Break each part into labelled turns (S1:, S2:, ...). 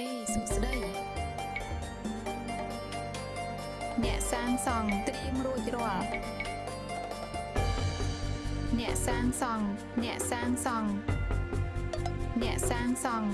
S1: អេសួស្តីអ្នកសាងសង់ត្រៀមរួចរាល់អ្នកសាងសង់អ្នកសាងសង់អ្នកសាងសង់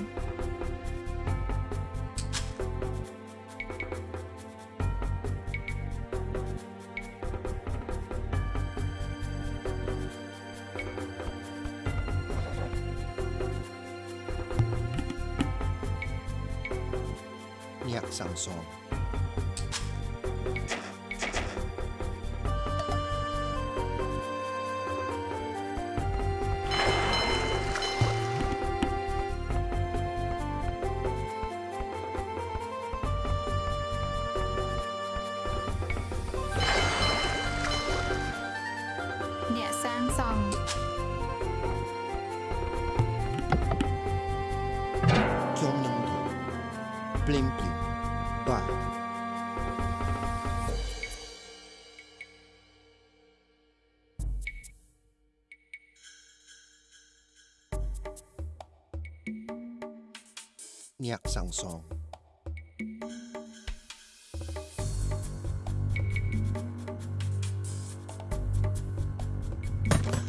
S1: nhạc sàng sòn.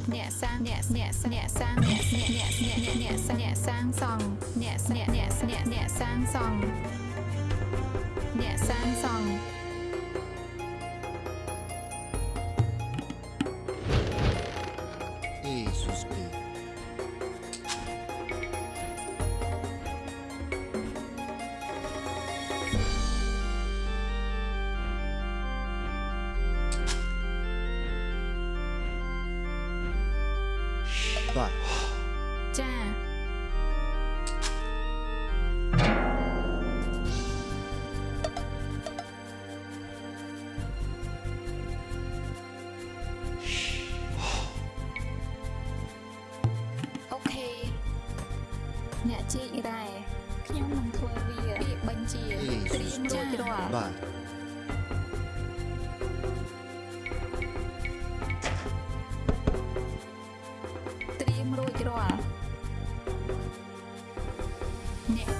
S1: Nhẹ sang, nhẹ,
S2: nhẹ, nhẹ sang, nhẹ, nhẹ, nhẹ, nhẹ, nhẹ. 와.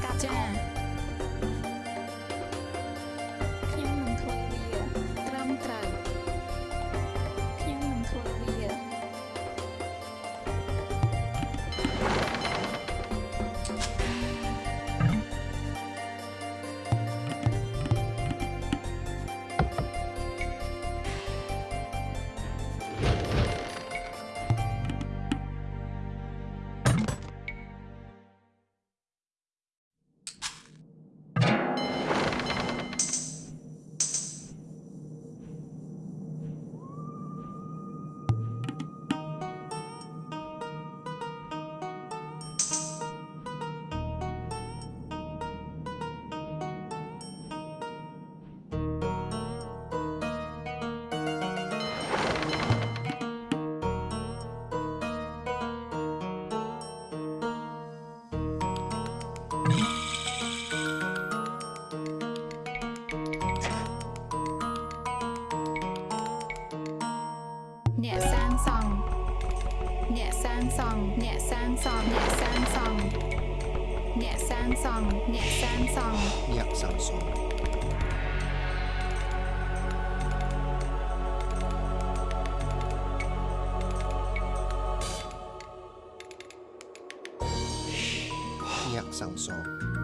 S2: Gotcha. ส่องអ្នកសាង
S1: សង់អ្នកសាងសង់ nhạc sẵn sàng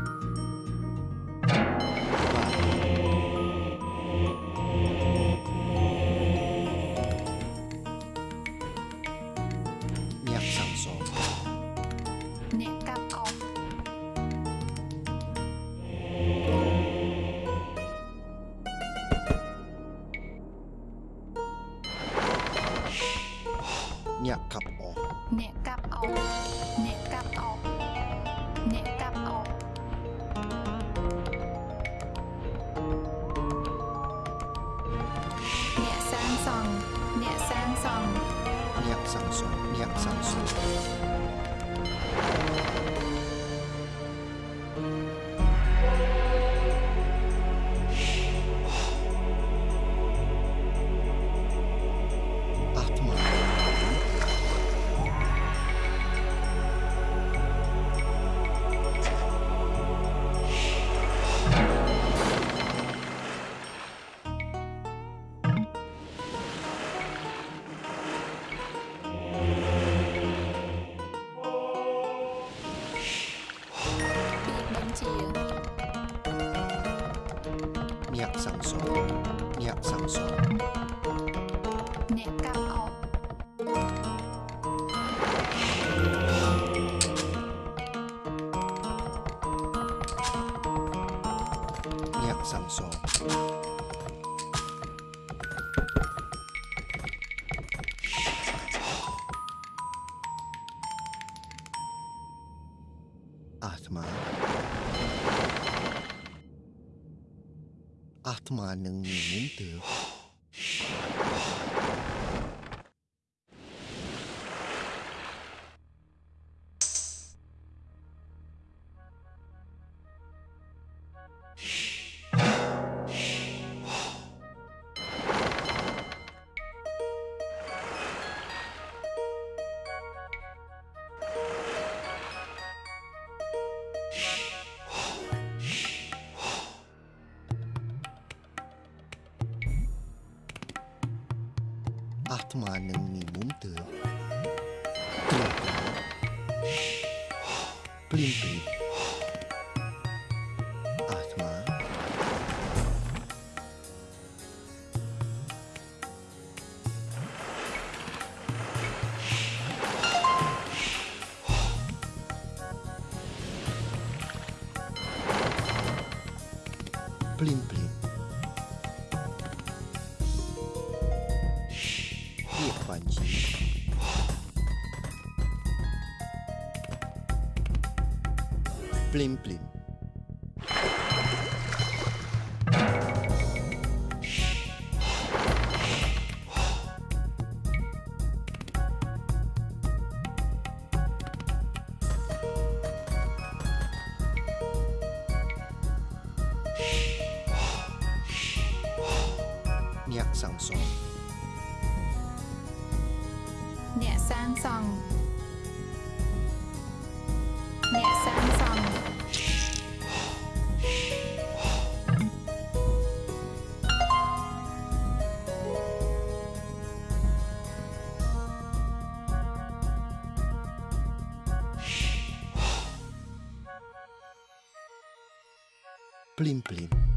S1: 만능님은 듯 Blim Blim. Plim Plim.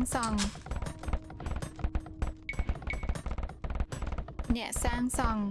S1: ងសង់អ្នកសាងសង់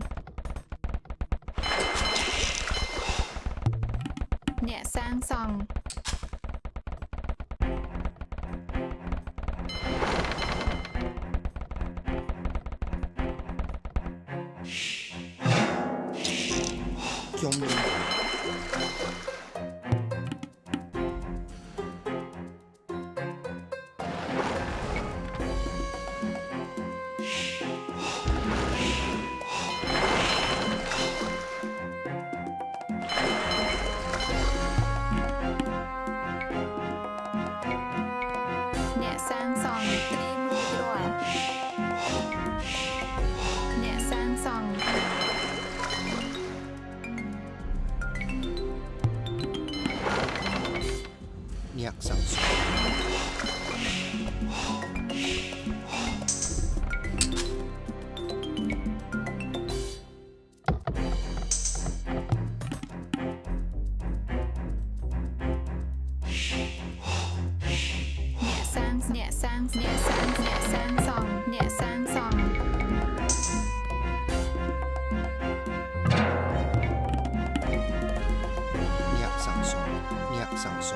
S1: số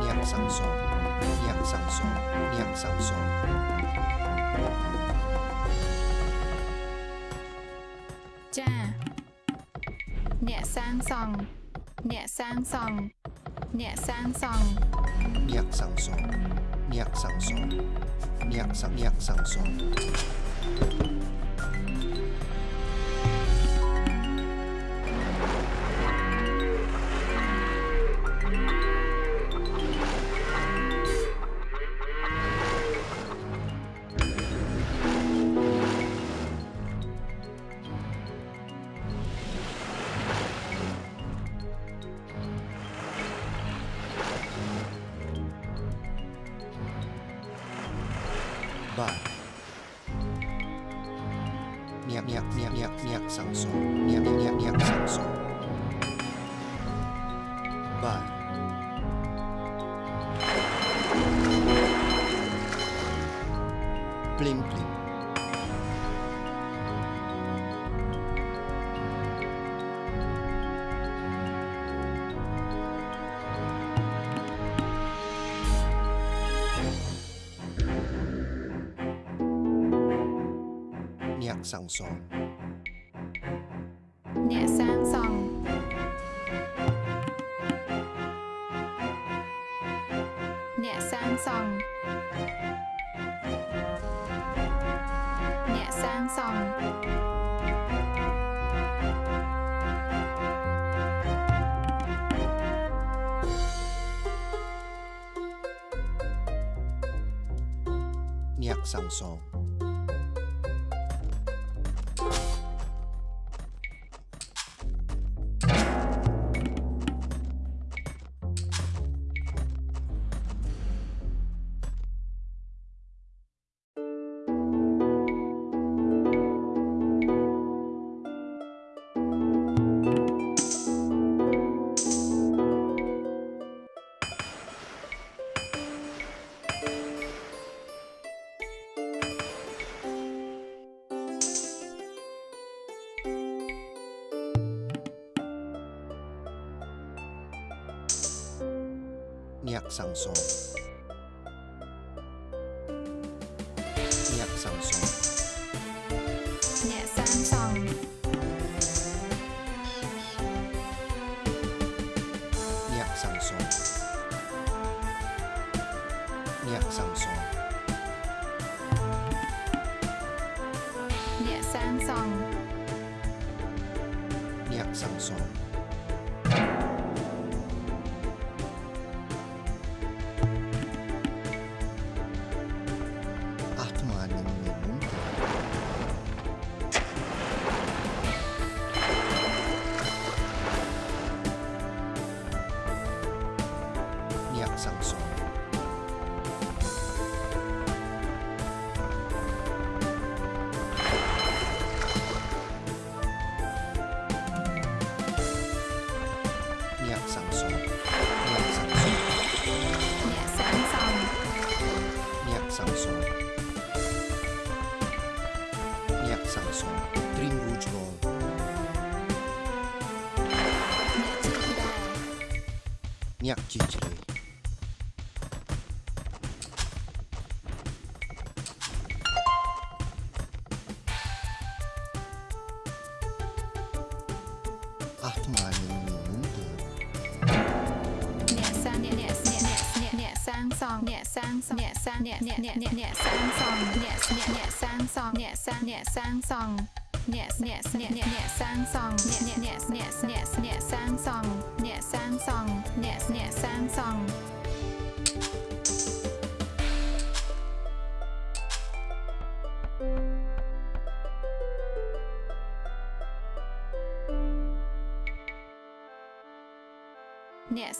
S1: niệm sang số niệm sang số niệm sang số cha. Nhẹ sang sòng. Nhẹ sang sòng. Nhẹ
S2: sang
S1: sòng. Nhẹ sang số nhẹ sang số
S2: nhẹ sang
S1: nhẹ sang số Tăng. Niak Sang Song. អ្នកសាងអ្នកអ្នកអ្នកអ្នកអ្នកសាងសង់
S2: អ្នកអ្នកអ្នកសាង
S1: សង់អ្នកសាង
S2: អ្នកសាងសង់អ្ន
S1: កអ្នក
S2: អ្នកអ្ន
S1: កអ្នកសាង
S2: សង់អ្នក
S1: អ្នក
S2: អ្នកអ្នកអ្នកអ្នកសាងសង់អ្នកសាងសង់អ្នកអ្នកសាងសង់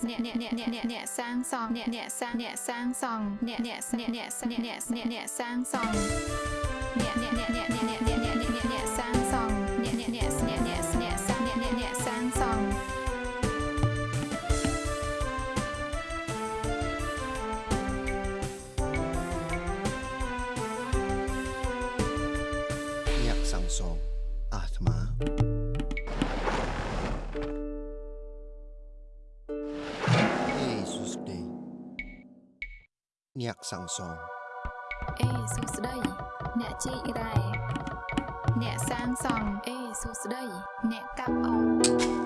S2: អ្នកអ្នកអ្នកអ្នក
S1: អ្នក
S2: អ្នកសាងសង់អ្នកអ្នកសាងអ្នកសាងសង់
S1: អ្នកអ្នកអ្នកអ្នកអ្នក
S2: អ្នកសាងសង់
S1: ញាក់
S2: សង្សងអេសួស្ដីអ្នកជីករ៉ែអ្នកសាងសង់អេសួស្ដីអ្នកកាប់អូ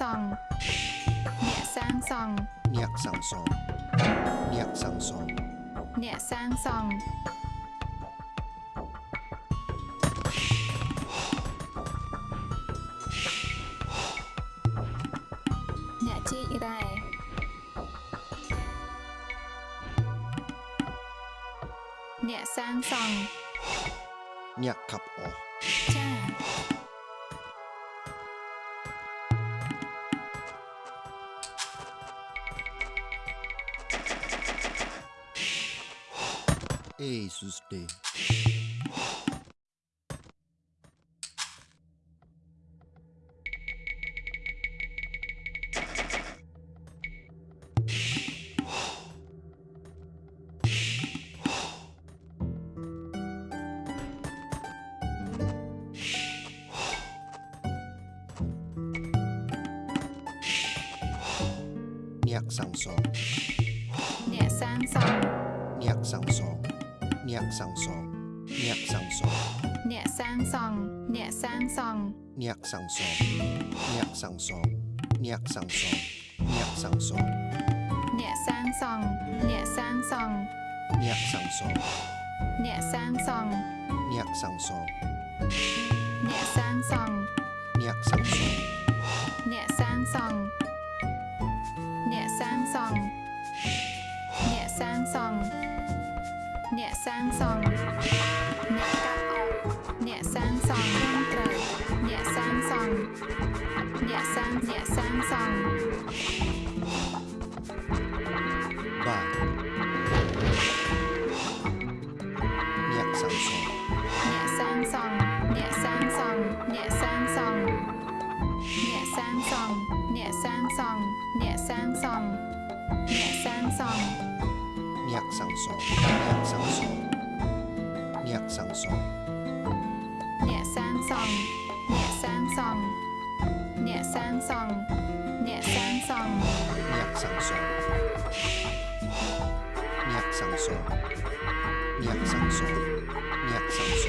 S1: សង់អ្នកសាងសង់អ្នកសាងសង់
S2: អ្នកសាងសង់
S1: អ្នកសាងសង់ Eis os 上锁，nhạc sang song, nhạc sang song, nhạc sang song. Nhạc sang
S2: song, nhạc sang song. Nhạc sang song.
S1: Nhạc sang song. Nhạc sang song. Nhạc sang song. Nhạc sang song.
S2: Nhạc sang song. Nhạc sang song. Nhạc sang song. Nhạc sang song. Nhạc sang
S1: song. yeah, Samsung. Yeah, Sam, yeah, Samsung. 上，捏山上，捏山上，捏山上，捏山上，捏山上，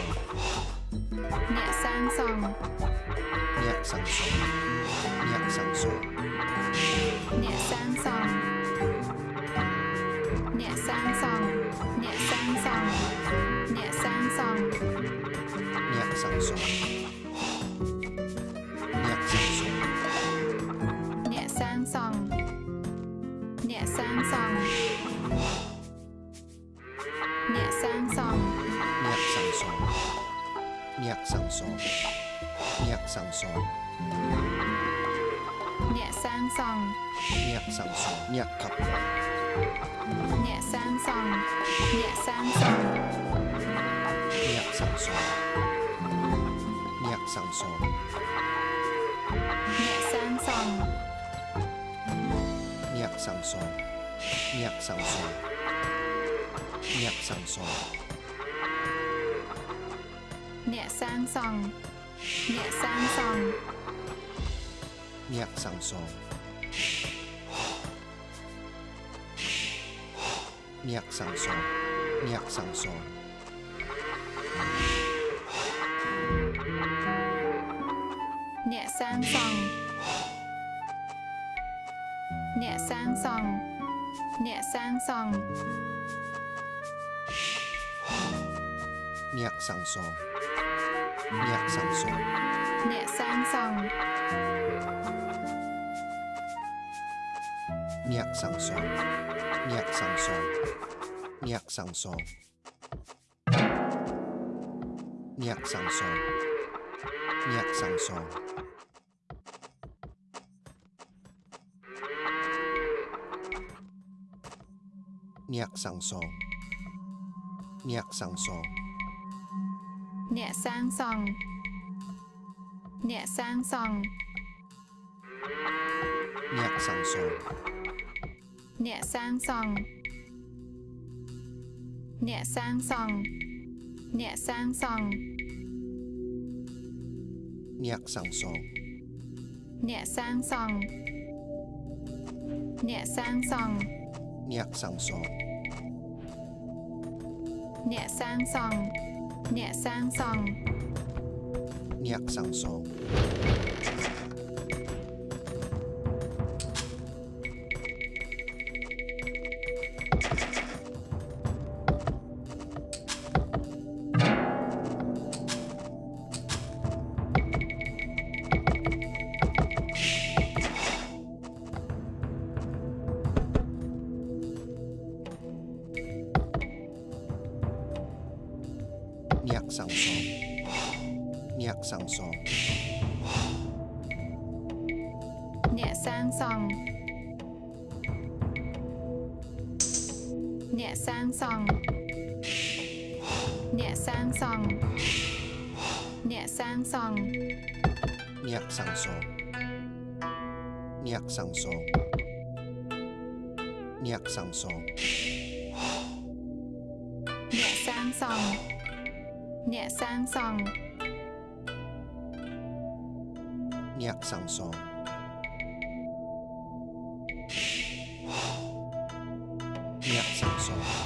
S1: 捏山上，捏上，上。
S2: sòng Nhẹ
S1: sang song, Nhẹ
S2: sang song, Nhẹ cặp Nhẹ sang song, Nhẹ sang song, Nhẹ sang song, Nhẹ sang song, Nhẹ sang song, Nhẹ sang
S1: song, Nhẹ sang
S2: song, Nhẹ sang song Nhẹ sang sòng Nhạc sang song Nhạc sang song Nhạc
S1: sang song Nhạc
S2: sang song Nhạc sang song Nhạc sang song Nhạc sang song Nhạc sang sòng.
S1: 捏三索捏三索捏
S2: 三索捏三索捏三索
S1: 捏三索捏三索捏三索
S2: អ្នកសាងសង់អ្នកសាងសង់អ្នកសាងសង់អ្នកសាងសង់អ្នកសាងសង់អ្នកសាងសង់អ្នកសាងសង់អ្នកសាងសង់អ្នកសាងសង់អ្នកសាងសង់អ្នកសាងសង់ អ្នកសាងសង់អ្នកសាងសង់
S1: nhẹ sang sòng. Nhẹ sang sòng. Nhẹ sang
S2: sòng.
S1: Nhẹ sang sòng. Nhẹ sang sòng. Nhẹ sang sòng. Nhẹ sang
S2: sòng. Nhẹ sang
S1: sòng.
S2: Nhẹ sang sòng. 捏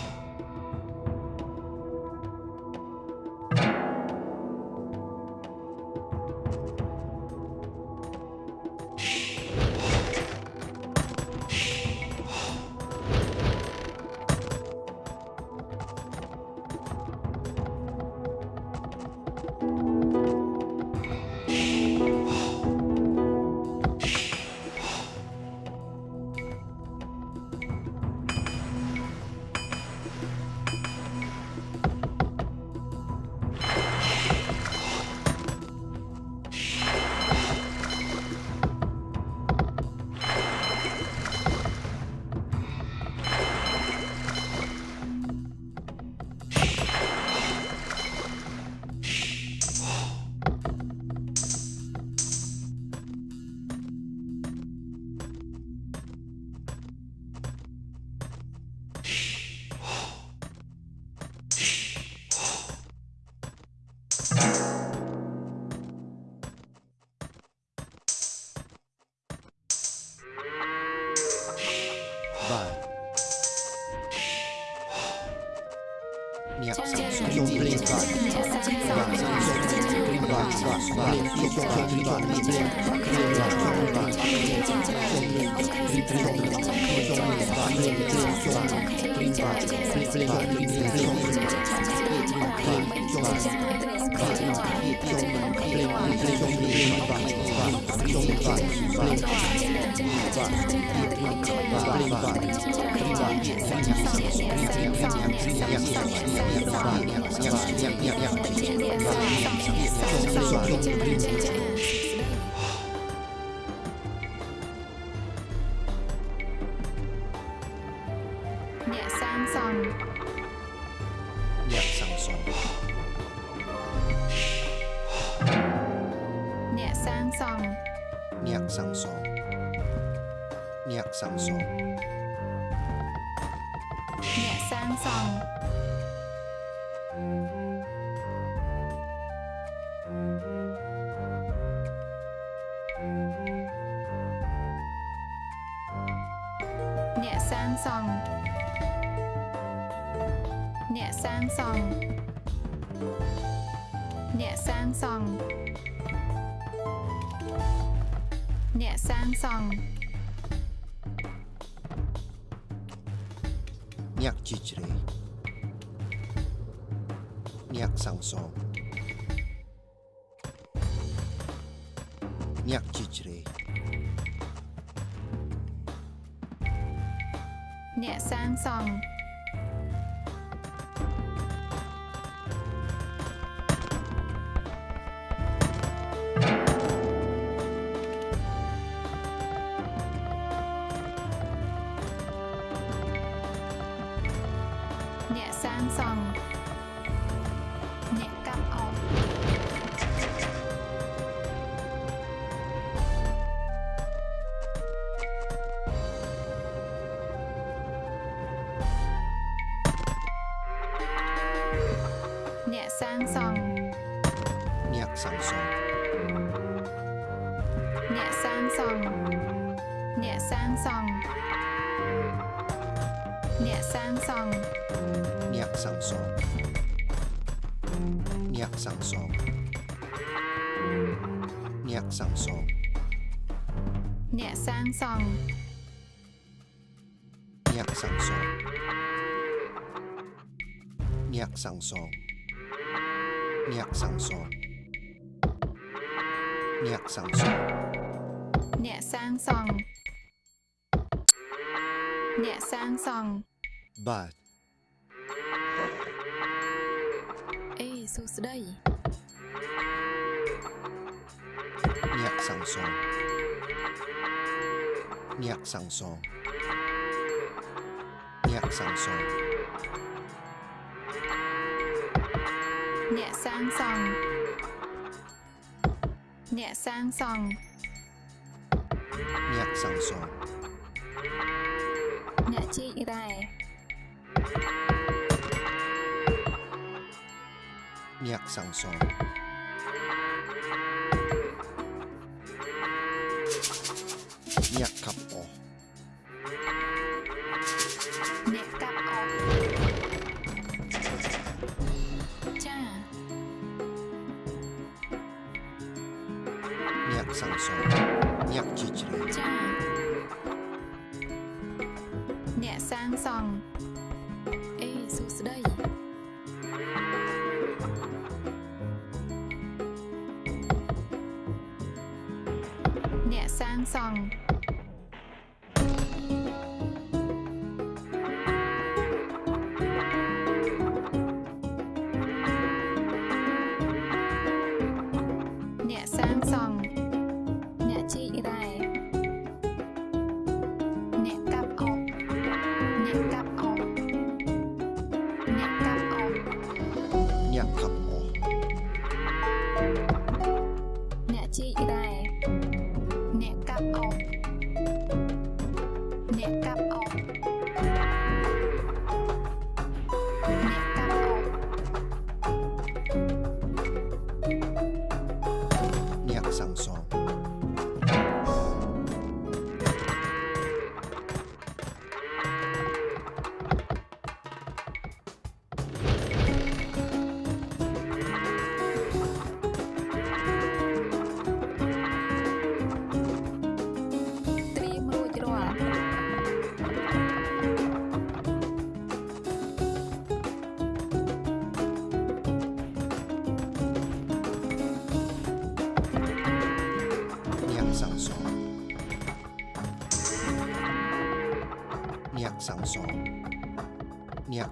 S1: Nhẹ sang sòng Nhẹ sang sòng Nhẹ sang
S2: sòng Nhẹ sang sòng
S1: Nhẹ sang sòng
S2: Nhẹ sang sòng Samsung。sáng sòng
S1: nhạc sáng sòng nhạc
S2: sáng sòng
S1: nhạc sáng sòng nhạc
S2: sáng sòng
S1: nhạc
S2: sáng sòng
S1: nhạc
S2: sáng sòng ba sẵn sàng
S1: Nhạc sẵn sàng Nhạc sẵn sàng Nhạc sẵn sàng Nhạc sẵn sàng Nhạc chị rài Nhạc
S2: sẵn sàng Nhạc khắp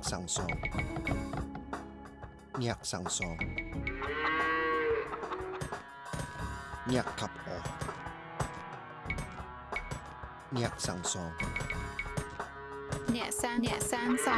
S2: 上手，捏上手，捏
S1: 及我，捏上手，捏生捏生手。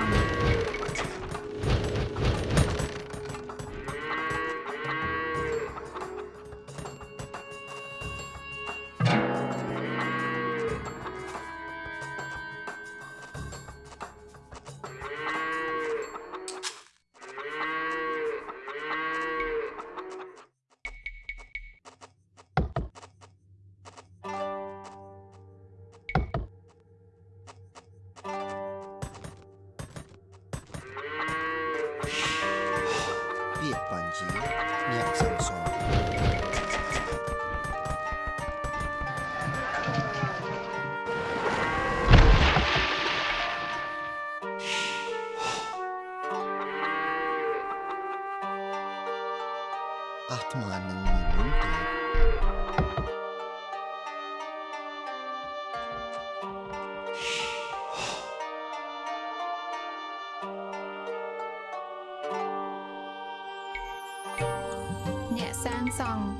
S2: Nhẹ sang.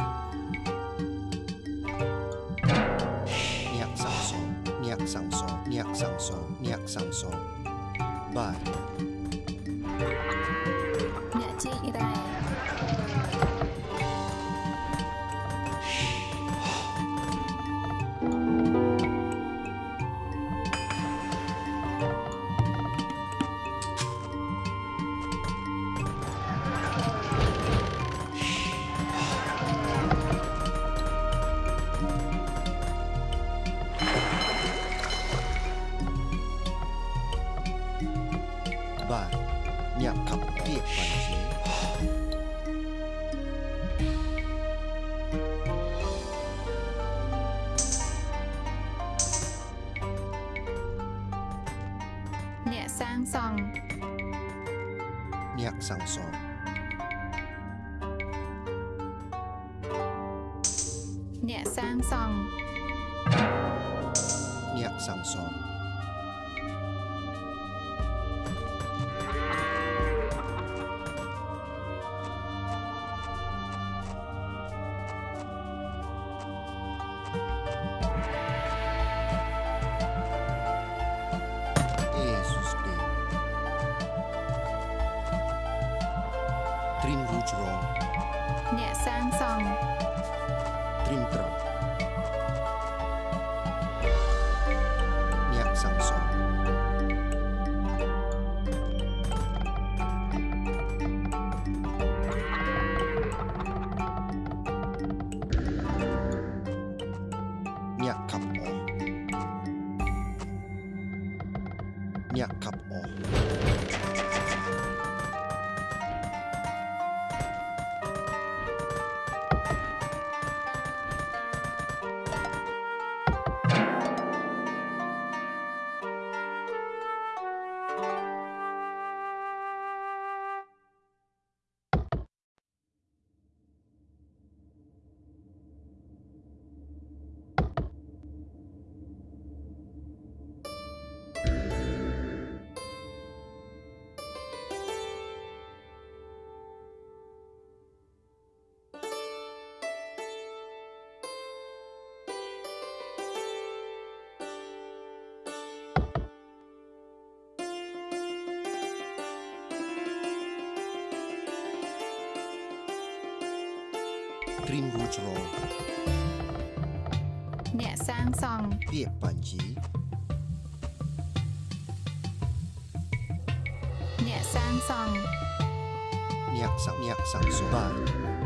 S2: Sòng
S1: sang song niak sang song niak sang song niak sang song bài Trim Rouge Roll អ្នកសាងសង់ Trim Truck Trim Rouge Roll
S2: nhẹ sang sòng
S1: Biết bản chí
S2: nhẹ sang sòng
S1: Nhạc sang nhạc sang số bài Nhạc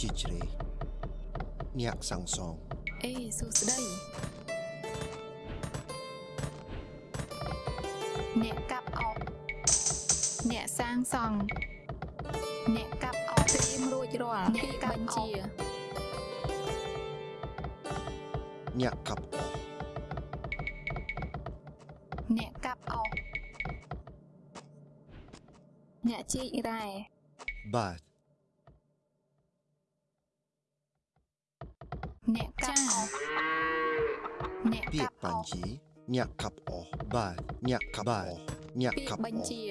S1: ជាជ្រេអ្នកសង្សង
S2: អេសួស្ដីអ្នកកាប់អបអ្នកសាងសង់អ្នកកាប់អបត្រៀមរួចរាល់
S1: អ្នកកាប់
S2: ជាអ្នកកាប់
S1: ខា
S2: ប់អ
S1: ស់
S2: ញាក់ខាប់អ
S1: ស់ប
S2: ញ្ជា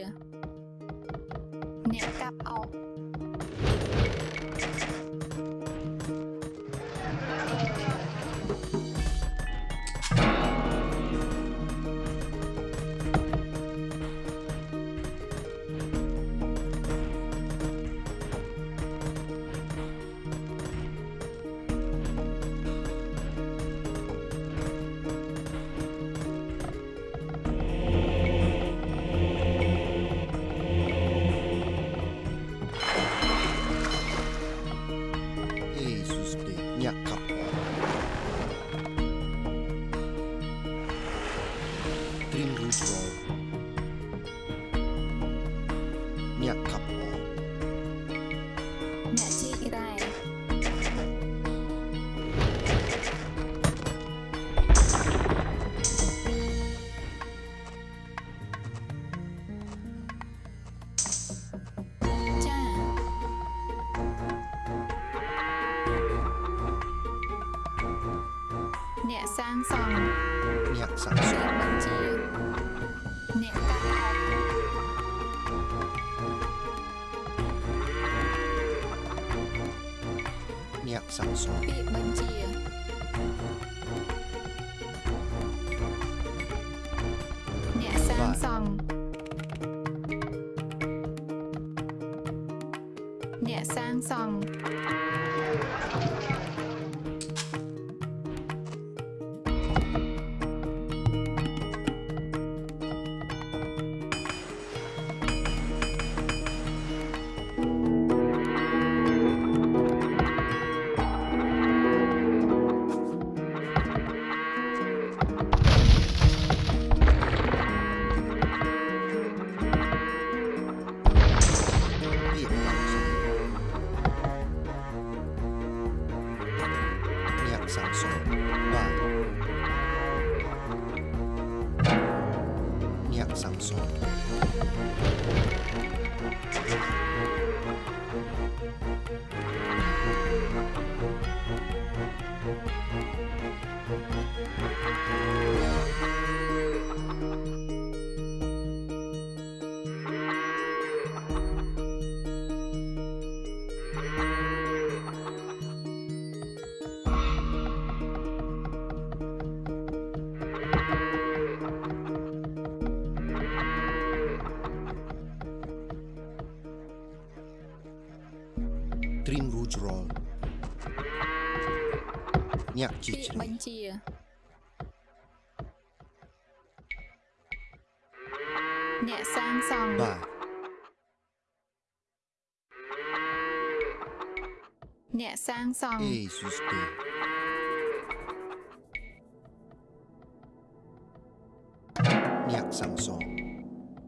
S2: nhẹ sang sòng. Ba
S1: Nhẹ sang sòng. Jesus Nhạc sang sòng.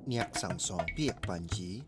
S2: Nhạc sang sòng. Biết bàn chí.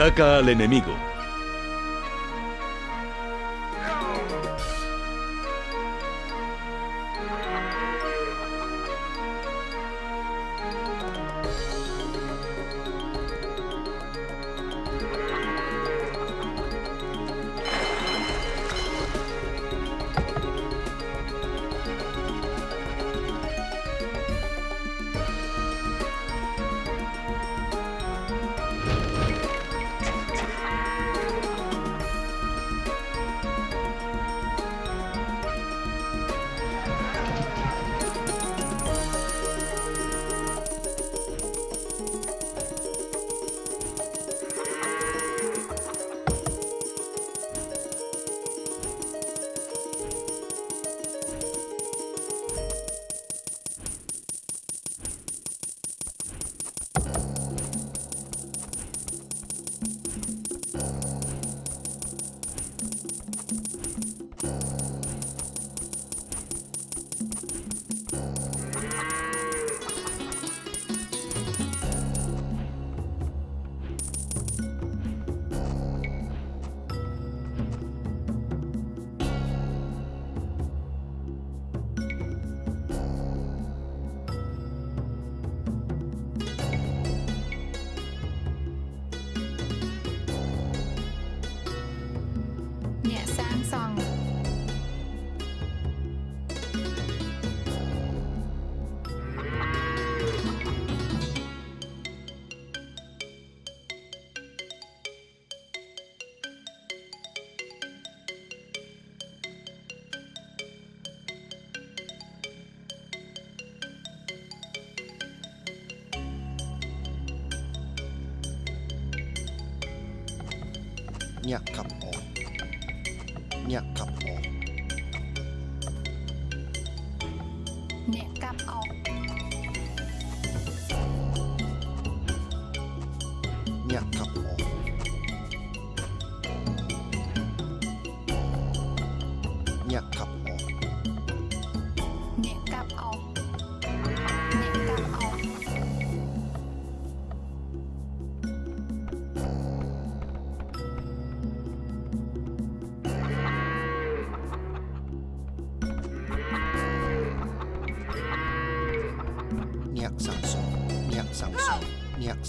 S2: Ataca al enemigo.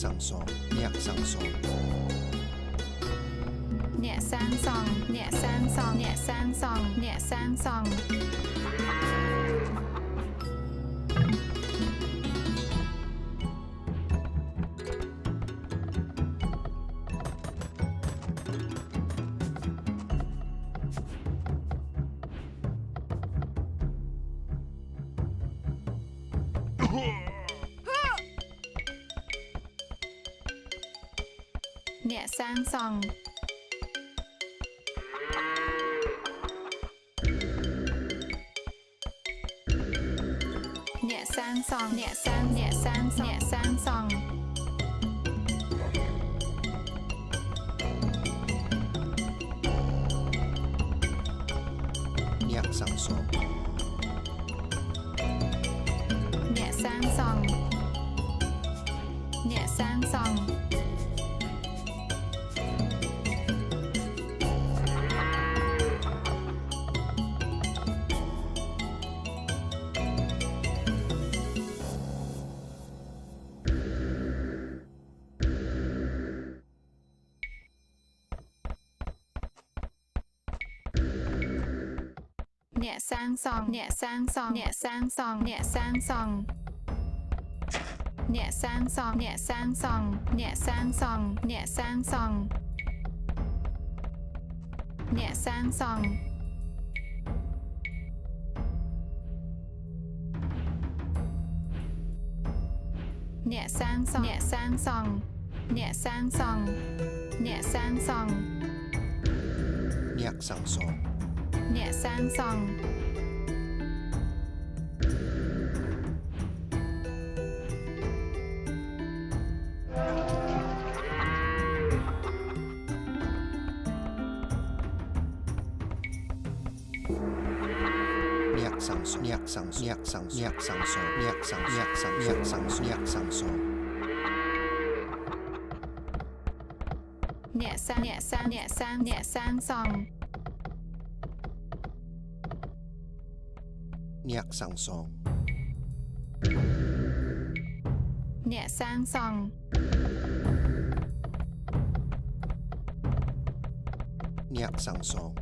S2: សង់សងអ្នកសង់សង
S1: អ្នកសាងសង់អ្នកសាងសង់អ្នក
S2: សាងសង់អ្នកសាងសង់
S1: សងអ្នកសាងអ្នកសាង
S2: អ្នកសាងសង
S3: song
S2: nhẹ sang song
S1: nhẹ sang song nhẹ sang song nhẹ sang song nhẹ sang song nhẹ sang song nhẹ sang song nhẹ sang song nhẹ sang song nhẹ sang song nhẹ sang
S2: song
S1: nhẹ sang song nhẹ sang song nhẹ sang song nhạc sáng sổ nhạc sáng sổ nhạc sáng nhạc sáng nhạc sáng sổ nhạc sáng sổ nhẹ sang nhẹ sang nhẹ sang nhẹ sang song, nhạc sáng song, nhẹ sang song nhạc sáng sổ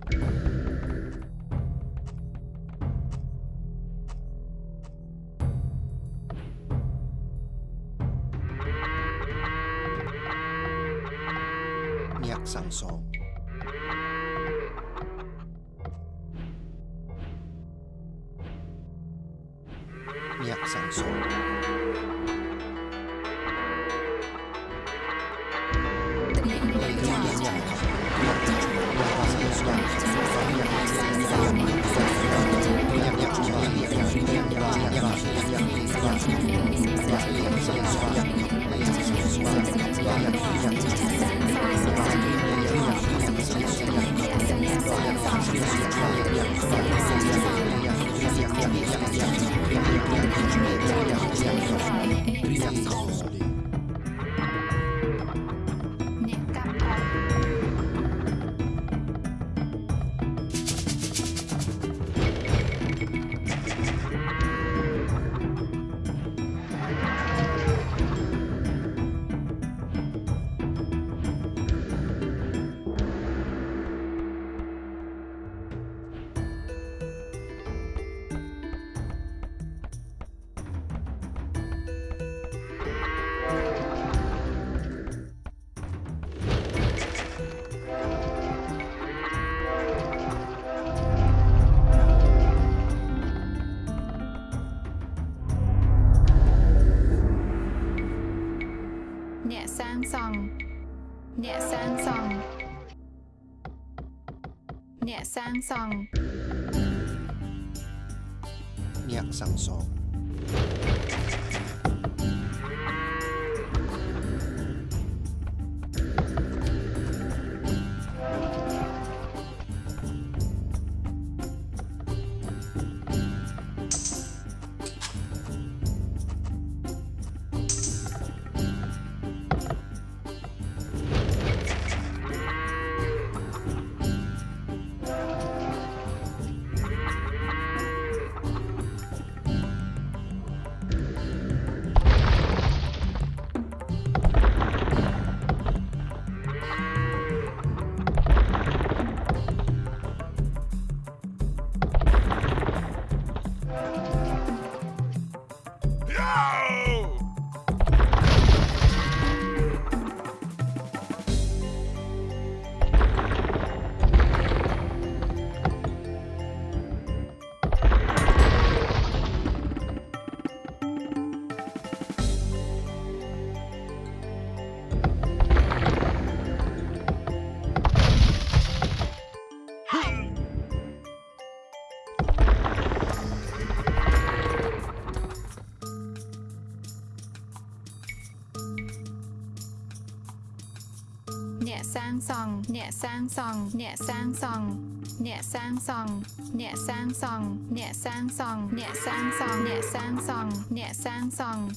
S1: sang sòng nhẹ sang sòng nhẹ sang sòng nhẹ sang sòng nhẹ sang sòng nhẹ sang sòng nhẹ sang sòng nhẹ sang sòng nhẹ sang sòng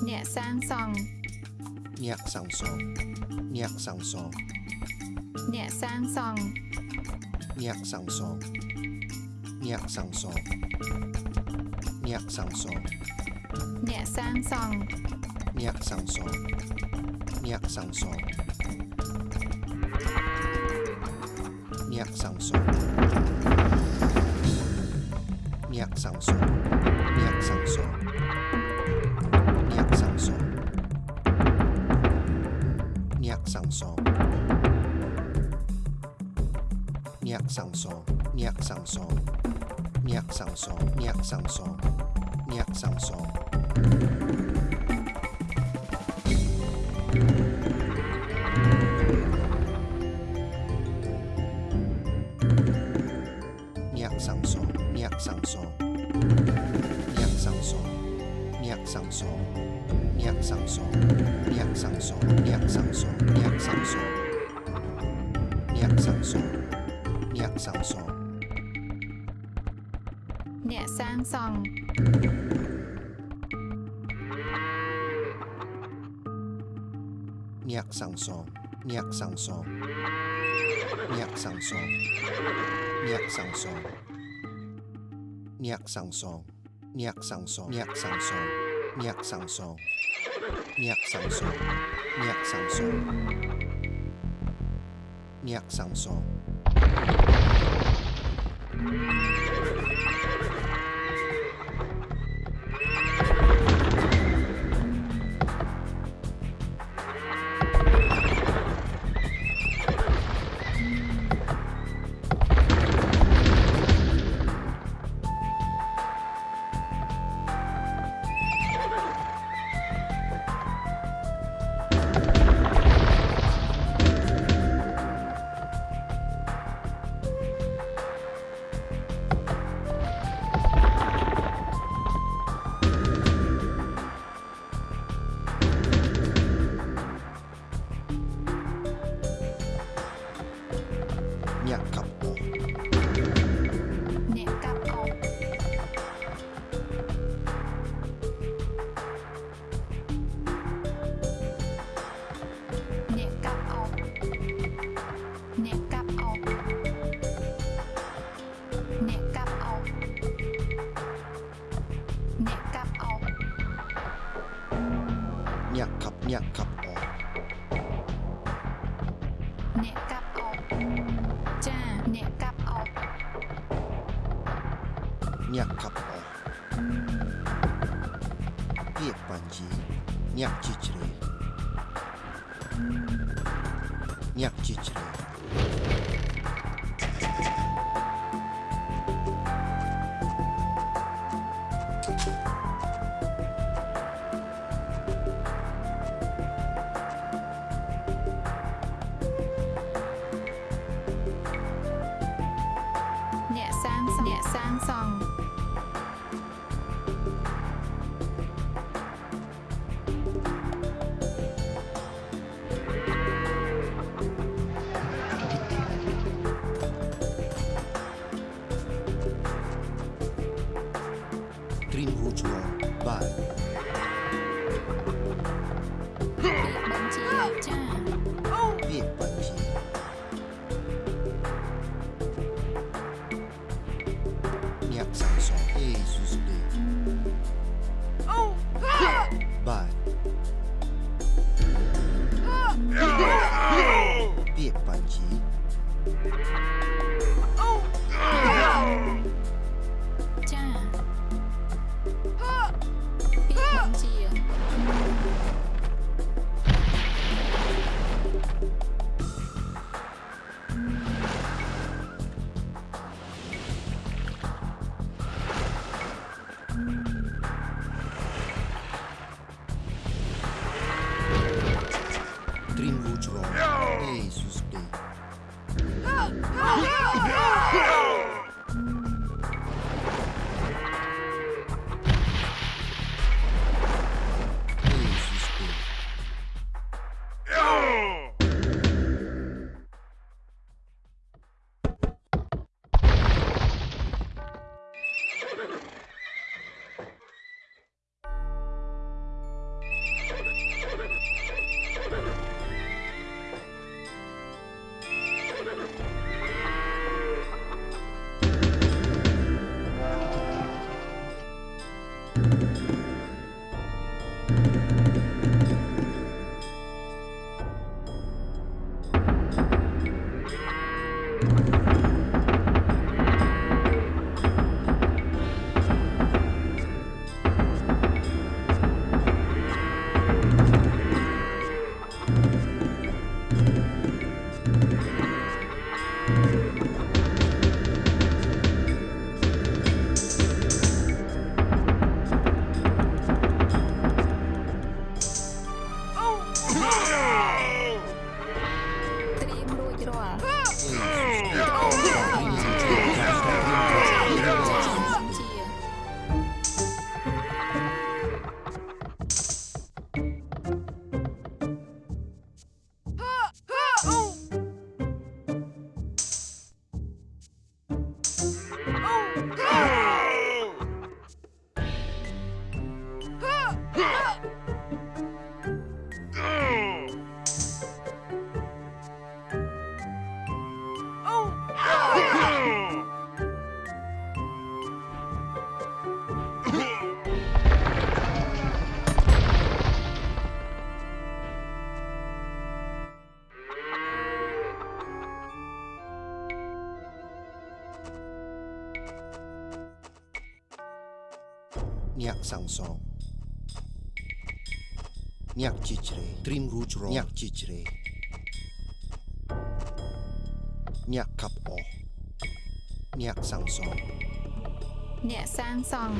S1: nhẹ sang sòng nhẹ sang sòng nhẹ sang sòng nhẹ sang sòng nhẹ sang sòng nhẹ sang sòng nhẹ sang sòng nhẹ sang sòng nhẹ sang sòng nhẹ sang sòng Sounds so nyak sang song
S2: nyak sang song nyak sang song nyak sang song nyak sang song nyak sang song nyak sang song nyak sang song nyak sang song nyak sang song nyak sang song
S1: nyak sang song
S4: sangsong. Nyak cicre. Trim rujro Nyak cicre. Nyak kap o. Nyak sangsong. Nyak sangsong.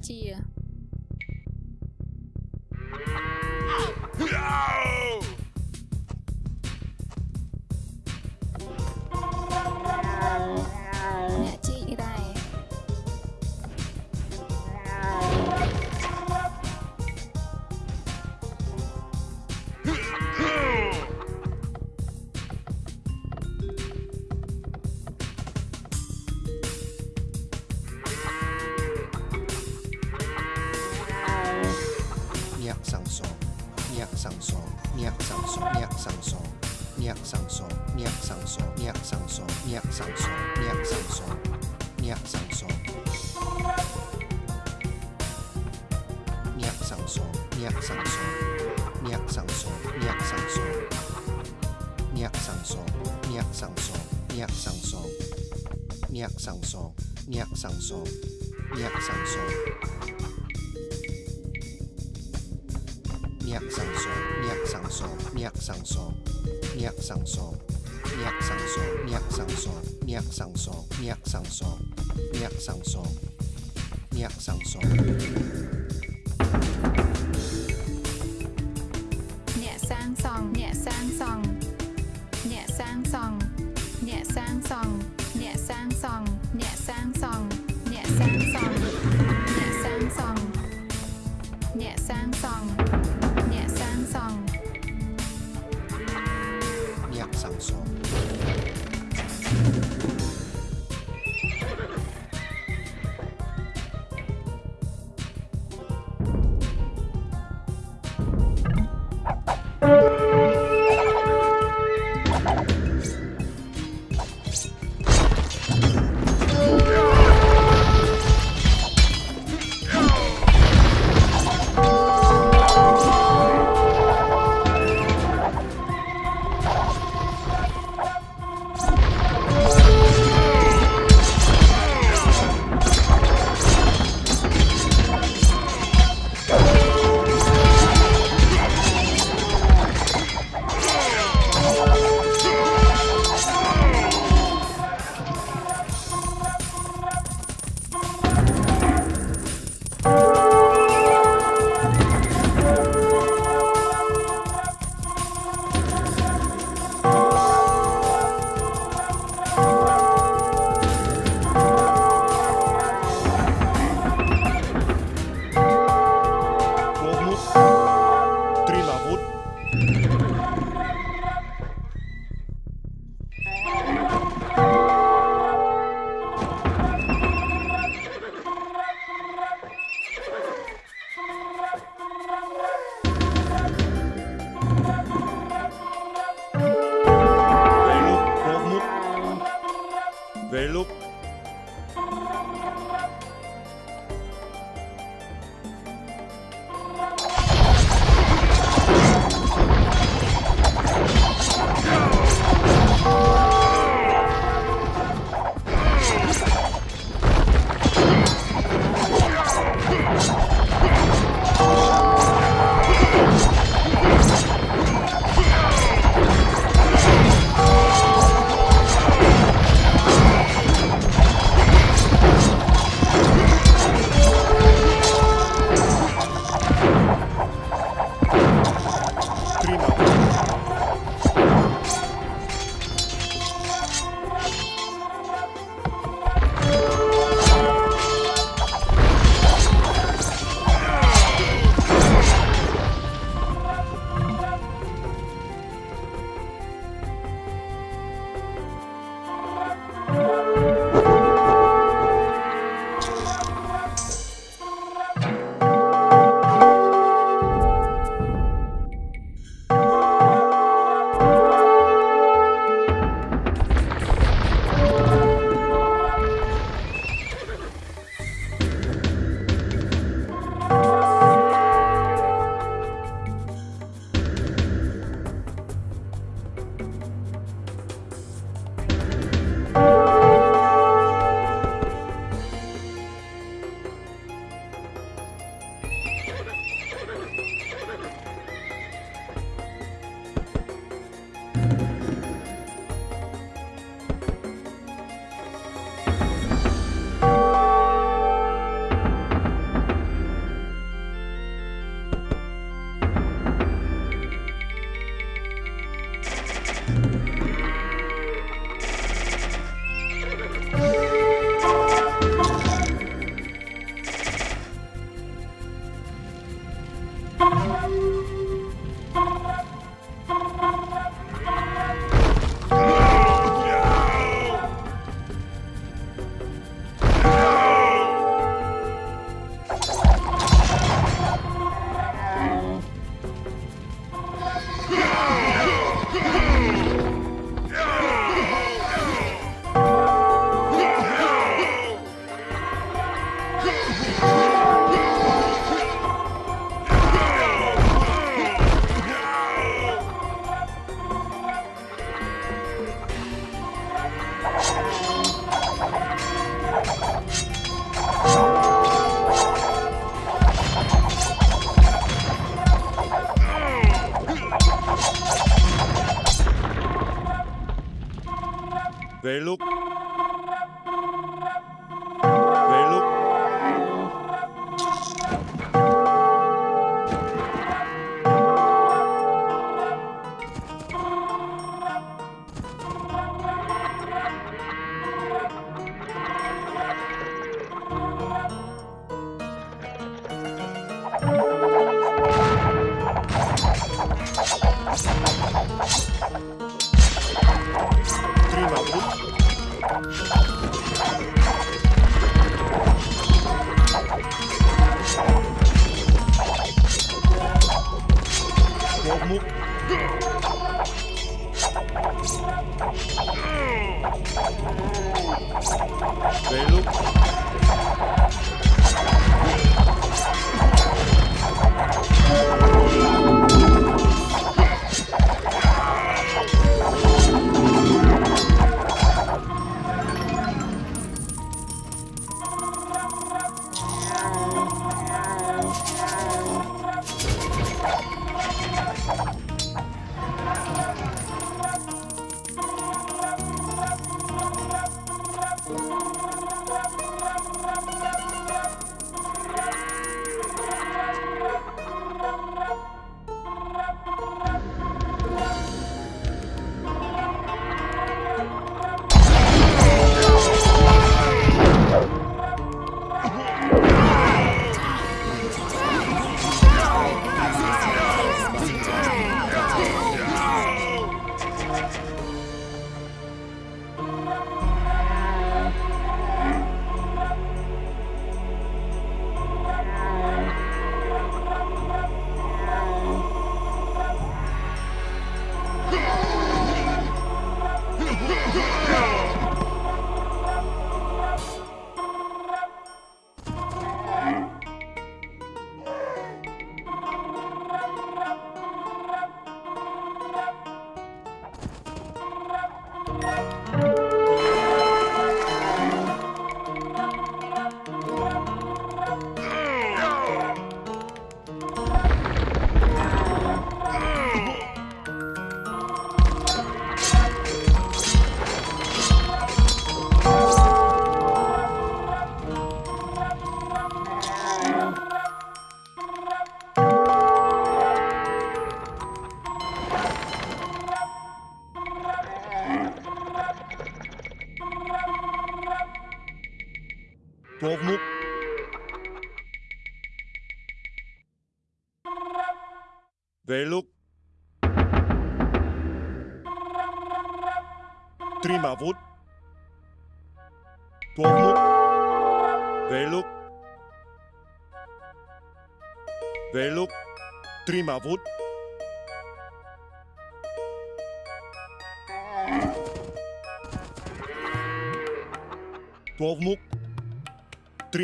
S4: 记忆。Song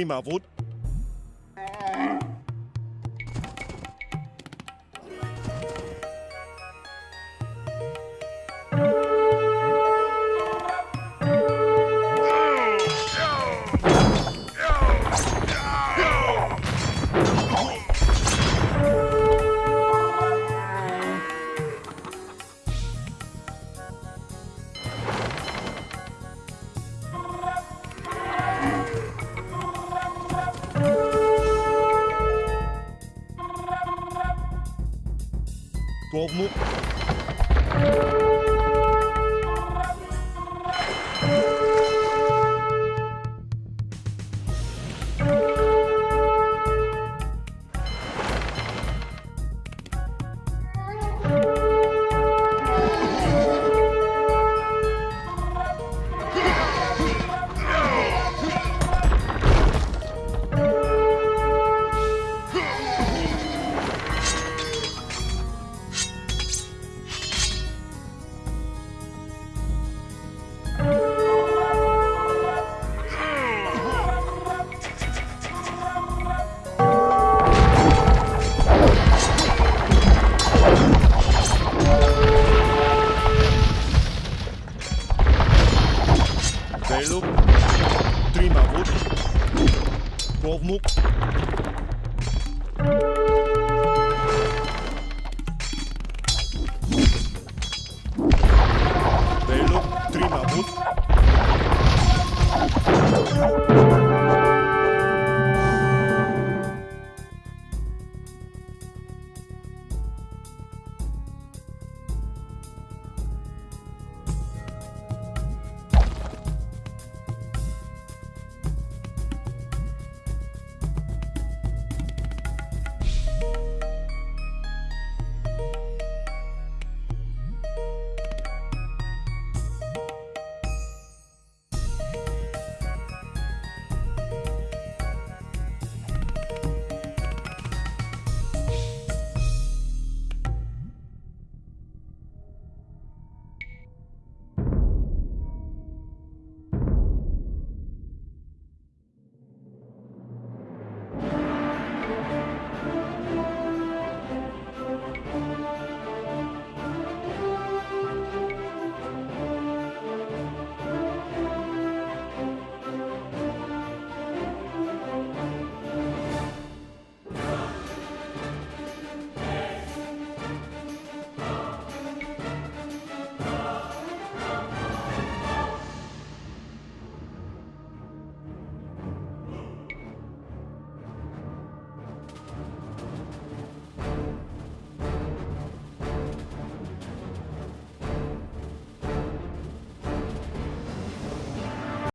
S4: Bremer